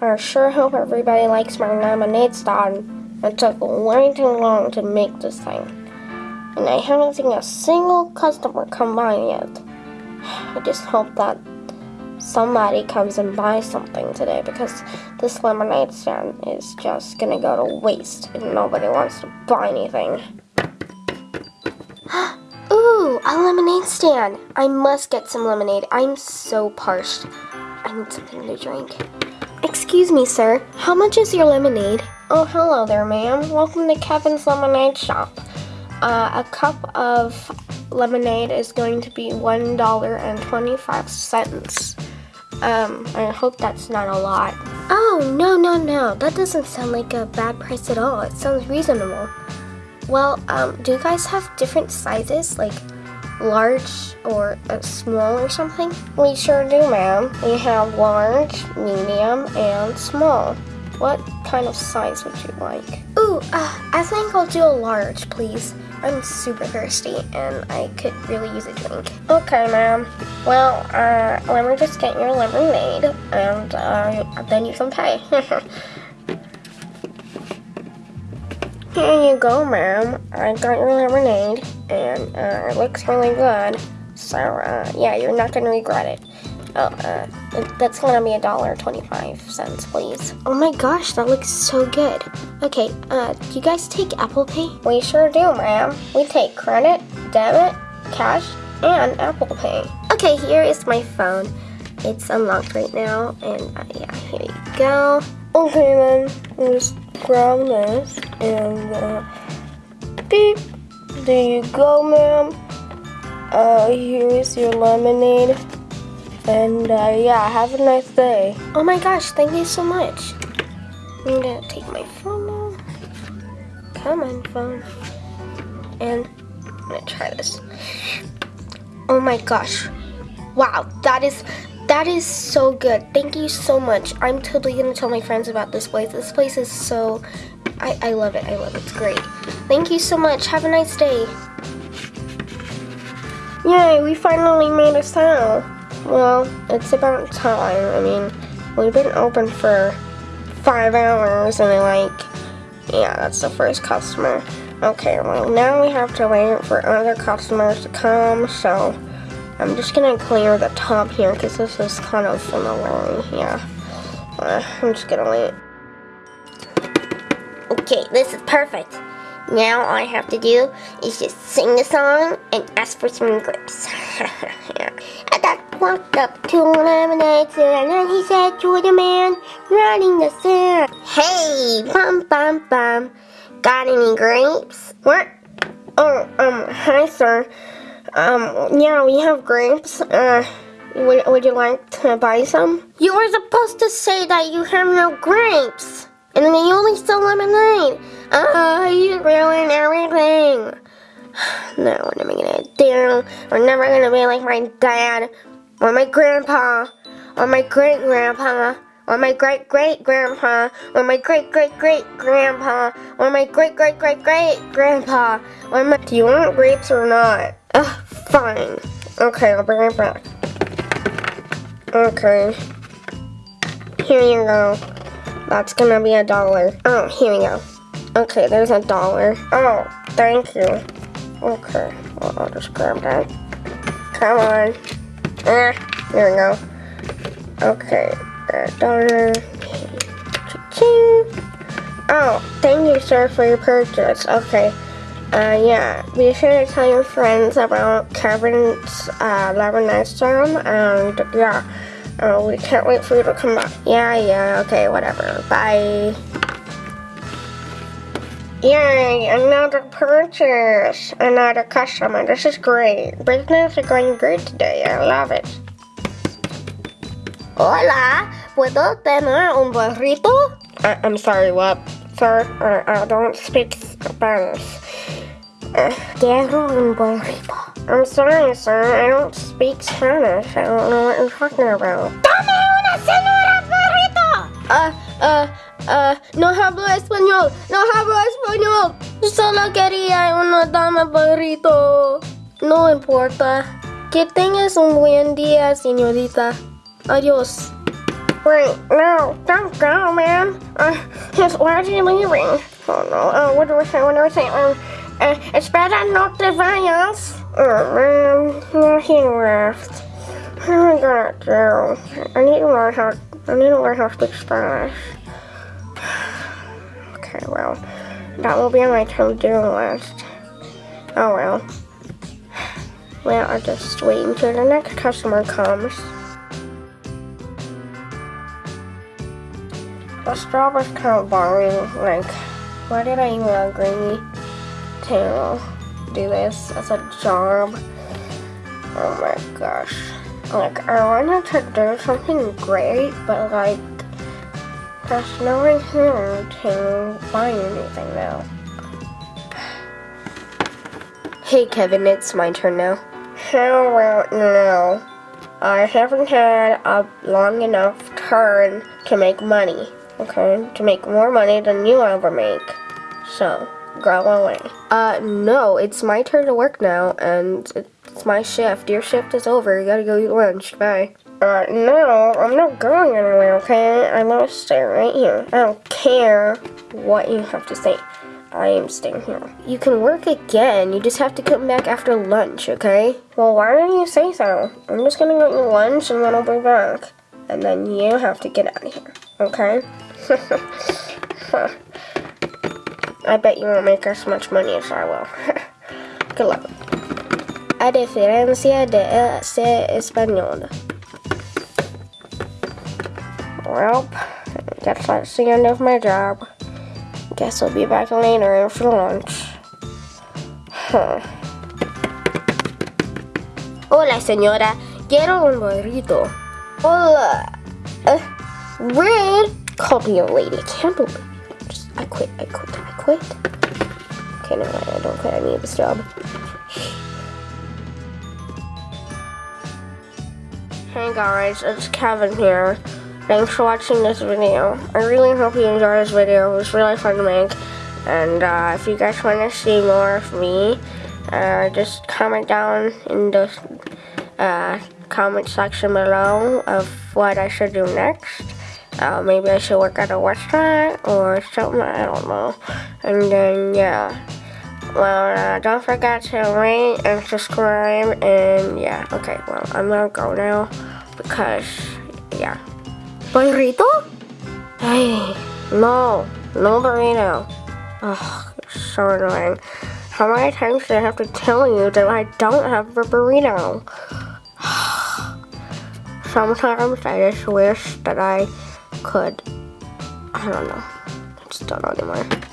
I sure hope everybody likes my lemonade stand. It took way too long to make this thing. And I haven't seen a single customer come by yet. I just hope that somebody comes and buys something today because this lemonade stand is just gonna go to waste and nobody wants to buy anything. Ooh, a lemonade stand. I must get some lemonade. I'm so parched. I need something to drink. Excuse me, sir. How much is your lemonade? Oh, hello there, ma'am. Welcome to Kevin's Lemonade Shop. Uh, a cup of lemonade is going to be $1.25. Um, I hope that's not a lot. Oh, no, no, no. That doesn't sound like a bad price at all. It sounds reasonable. Well, um, do you guys have different sizes? Like, large or uh, small or something? We sure do, ma'am. We have large, medium, and small. What kind of size would you like? Ooh, uh, I think I'll do a large, please. I'm super thirsty and I could really use a drink. Okay, ma'am. Well, uh, let me just get your lemonade and uh, then you can pay. Here you go, ma'am. I got your lemonade, and uh, it looks really good. So, uh, yeah, you're not gonna regret it. Oh, uh, that's gonna be a dollar twenty-five cents, please. Oh my gosh, that looks so good. Okay, uh, do you guys take Apple Pay? We sure do, ma'am. We take credit, debit, cash, and Apple Pay. Okay, here is my phone. It's unlocked right now, and uh, yeah, here you go. Okay then, just grab this and uh, beep. There you go, ma'am. Uh, here's your lemonade. And uh, yeah, have a nice day. Oh my gosh, thank you so much. I'm gonna take my phone now. Come on, phone. And I'm gonna try this. Oh my gosh. Wow, that is that is so good. Thank you so much. I'm totally gonna tell my friends about this place. This place is so, I, I love it. I love it. It's great. Thank you so much. Have a nice day. Yay, we finally made a sale. Well, it's about time. I mean, we've been open for five hours and like, yeah, that's the first customer. Okay, well now we have to wait for other customers to come, so I'm just gonna clear the top here because this is kind of in the way. Yeah, uh, I'm just gonna wait. Okay, this is perfect. Now all I have to do is just sing the song and ask for some grapes. I got walked up to lemonade stand and he said to the man running the sand, Hey, bum bum bum, got any grapes? What? Oh, um, hi sir. Um, yeah, we have grapes. Uh, would, would you like to buy some? You were supposed to say that you have no grapes. And then you only sell lemonade. Uh, you ruined everything. No, what am I gonna do? We're never gonna be like my dad, or my grandpa, or my great grandpa, or my great great grandpa, or my great great great grandpa, or my great great great great grandpa, or my. Do you want grapes or not? Ugh, fine. Okay, I'll bring it back. Okay. Here you go. That's gonna be a dollar. Oh, here we go. Okay, there's a dollar. Oh, thank you. Okay, well, I'll just grab that. Come on. Eh, there we go. Okay, a dollar. Oh, thank you, sir, for your purchase. Okay. Uh, yeah, be sure to tell your friends about Kevin's uh, Lemonade Stand, and yeah, uh, we can't wait for you to come back. Yeah, yeah, okay, whatever. Bye. Yay, another purchase, another customer. This is great. Business is going great today. I love it. Hola, ¿puedo tener un burrito? I I'm sorry, what? Sir, I, I don't speak Spanish. Quiero un burrito. I'm sorry, sir. I don't speak Spanish. I don't know what you're talking about. ¡Dame una señora burrito! Ah, ah, ah, no hablo español. No hablo español. Solo quería una dama burrito. No importa. Que tengas un buen día, señorita. Adiós. Wait, no, don't go, man. Uh, just, why are you leaving? Oh no, oh, what do I say, what do I say? Um, uh, espera, no te vayas. Oh man, he left. Am I gonna do? I need to learn how, I need to learn how to speak Spanish. Okay, well, that will be on my to-do list. Oh well. Well, I'll just wait until the next customer comes. The job kind of boring. Like, why did I even agree to do this as a job? Oh my gosh. Like, I wanted to do something great, but like, there's no one here to buy anything now. Hey Kevin, it's my turn now. How about now? I haven't had a long enough turn to make money, okay? To make more money than you ever make. So, away. Uh, no, it's my turn to work now, and it's my shift. Your shift is over. You gotta go eat lunch. Bye. Uh, no, I'm not going anywhere, okay? I'm gonna stay right here. I don't care what you have to say. I am staying here. You can work again. You just have to come back after lunch, okay? Well, why don't you say so? I'm just gonna go eat lunch and then I'll be back. And then you have to get out of here, okay? I bet you won't make as much money as I will. Good luck. A diferencia de ser español. Well, guess that's the end of my job. Guess I'll be back later for lunch. Huh. Hola, señora. Quiero un burrito. Hola. Uh, rude. Call me a lady. Can't believe it. I quit. I quit. Quit. Okay, no, I don't quit. I need this job. Hey guys, it's Kevin here. Thanks for watching this video. I really hope you enjoyed this video. It was really fun to make. And uh, if you guys want to see more of me, uh, just comment down in the uh, comment section below of what I should do next. Uh, maybe I should work at a restaurant or something, I don't know. And then, yeah. Well, uh, don't forget to rate and subscribe, and yeah, okay, well, I'm gonna go now, because, yeah. Burrito? Hey, no, no burrito. Oh, so annoying. How many times do I have to tell you that I don't have a burrito? Sometimes I just wish that I could, I don't know, I just don't know anymore.